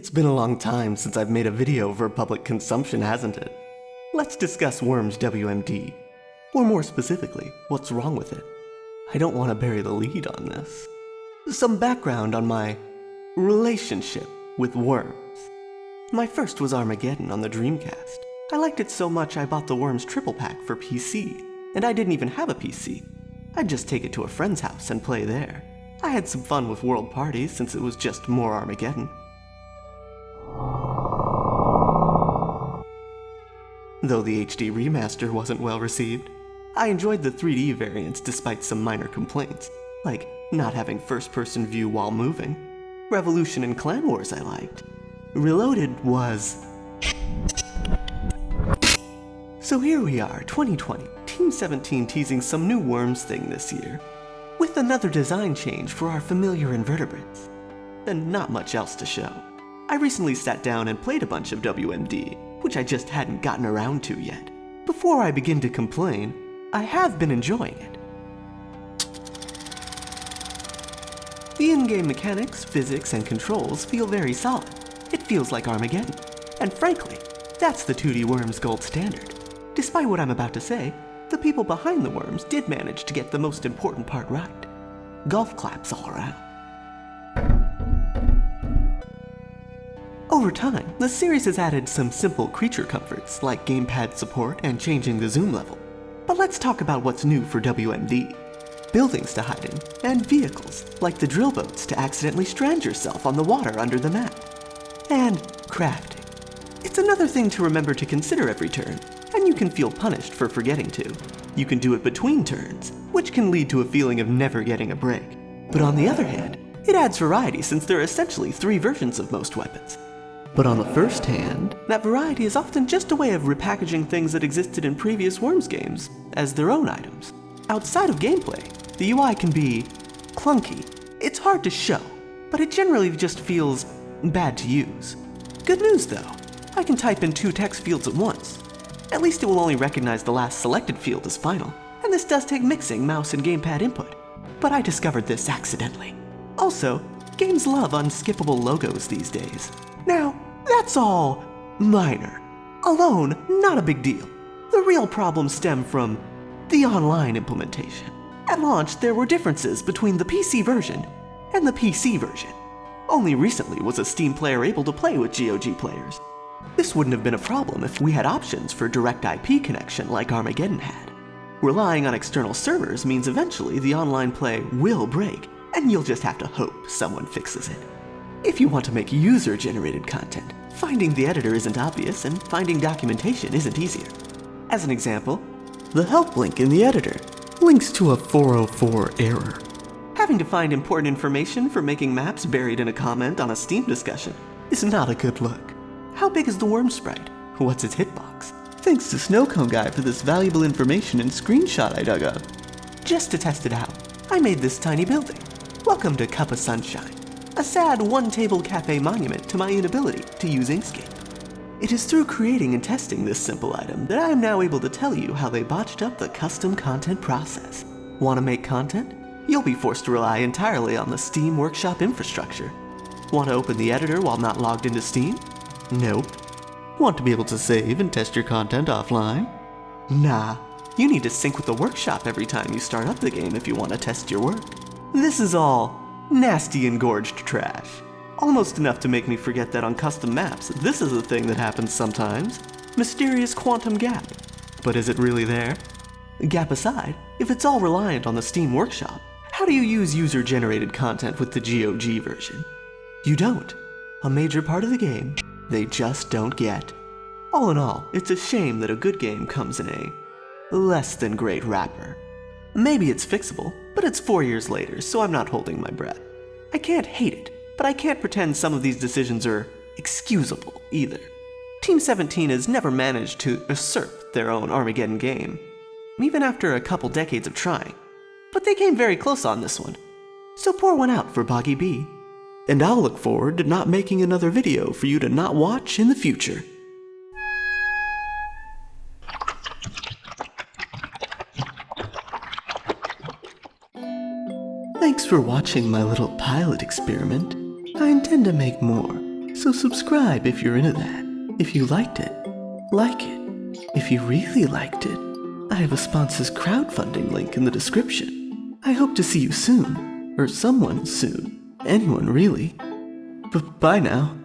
It's been a long time since I've made a video for public consumption, hasn't it? Let's discuss Worms WMD. Or more specifically, what's wrong with it. I don't want to bury the lead on this. Some background on my relationship with Worms. My first was Armageddon on the Dreamcast. I liked it so much I bought the Worms triple pack for PC, and I didn't even have a PC. I'd just take it to a friend's house and play there. I had some fun with World Parties since it was just more Armageddon. Though the HD remaster wasn't well received, I enjoyed the 3D variants despite some minor complaints, like not having first person view while moving. Revolution and Clan Wars I liked. Reloaded was. So here we are, 2020, Team 17 teasing some new Worms thing this year, with another design change for our familiar invertebrates. And not much else to show. I recently sat down and played a bunch of WMD, which I just hadn't gotten around to yet. Before I begin to complain, I have been enjoying it. The in-game mechanics, physics, and controls feel very solid. It feels like Armageddon. And frankly, that's the 2D Worms gold standard. Despite what I'm about to say, the people behind the Worms did manage to get the most important part right. Golf claps all around. Over time, the series has added some simple creature comforts like gamepad support and changing the zoom level. But let's talk about what's new for WMD. Buildings to hide in, and vehicles, like the drill boats to accidentally strand yourself on the water under the map. And crafting. It's another thing to remember to consider every turn, and you can feel punished for forgetting to. You can do it between turns, which can lead to a feeling of never getting a break. But on the other hand, it adds variety since there are essentially three versions of most weapons. But on the first hand, that variety is often just a way of repackaging things that existed in previous Worms games as their own items. Outside of gameplay, the UI can be clunky. It's hard to show, but it generally just feels bad to use. Good news though, I can type in two text fields at once. At least it will only recognize the last selected field as final, and this does take mixing mouse and gamepad input. But I discovered this accidentally. Also, games love unskippable logos these days. Now, that's all minor. Alone, not a big deal. The real problems stem from the online implementation. At launch, there were differences between the PC version and the PC version. Only recently was a Steam player able to play with GOG players. This wouldn't have been a problem if we had options for direct IP connection like Armageddon had. Relying on external servers means eventually the online play will break, and you'll just have to hope someone fixes it. If you want to make user-generated content, finding the editor isn't obvious and finding documentation isn't easier. As an example, the help link in the editor links to a 404 error. Having to find important information for making maps buried in a comment on a Steam discussion is not a good look. How big is the worm sprite? What's its hitbox? Thanks to Snowcone Guy for this valuable information and screenshot I dug up. Just to test it out, I made this tiny building. Welcome to Cup of Sunshine, a sad one-table cafe monument to my inability to use Inkscape. It is through creating and testing this simple item that I am now able to tell you how they botched up the custom content process. Want to make content? You'll be forced to rely entirely on the Steam Workshop infrastructure. Want to open the editor while not logged into Steam? Nope. Want to be able to save and test your content offline? Nah. You need to sync with the workshop every time you start up the game if you want to test your work. This is all nasty engorged trash. Almost enough to make me forget that on custom maps, this is a thing that happens sometimes. Mysterious quantum gap. But is it really there? Gap aside, if it's all reliant on the Steam Workshop, how do you use user-generated content with the GOG version? You don't. A major part of the game they just don't get. All in all, it's a shame that a good game comes in a less than great wrapper. Maybe it's fixable, but it's four years later, so I'm not holding my breath. I can't hate it, but I can't pretend some of these decisions are excusable either. Team 17 has never managed to usurp their own Armageddon game, even after a couple decades of trying. But they came very close on this one. So pour one out for Boggy B. And I'll look forward to not making another video for you to not watch in the future. For watching my little pilot experiment. I intend to make more, So subscribe if you're into that. If you liked it, like it. If you really liked it, I have a sponsor's crowdfunding link in the description. I hope to see you soon. Or someone soon. Anyone, really. B- bye now.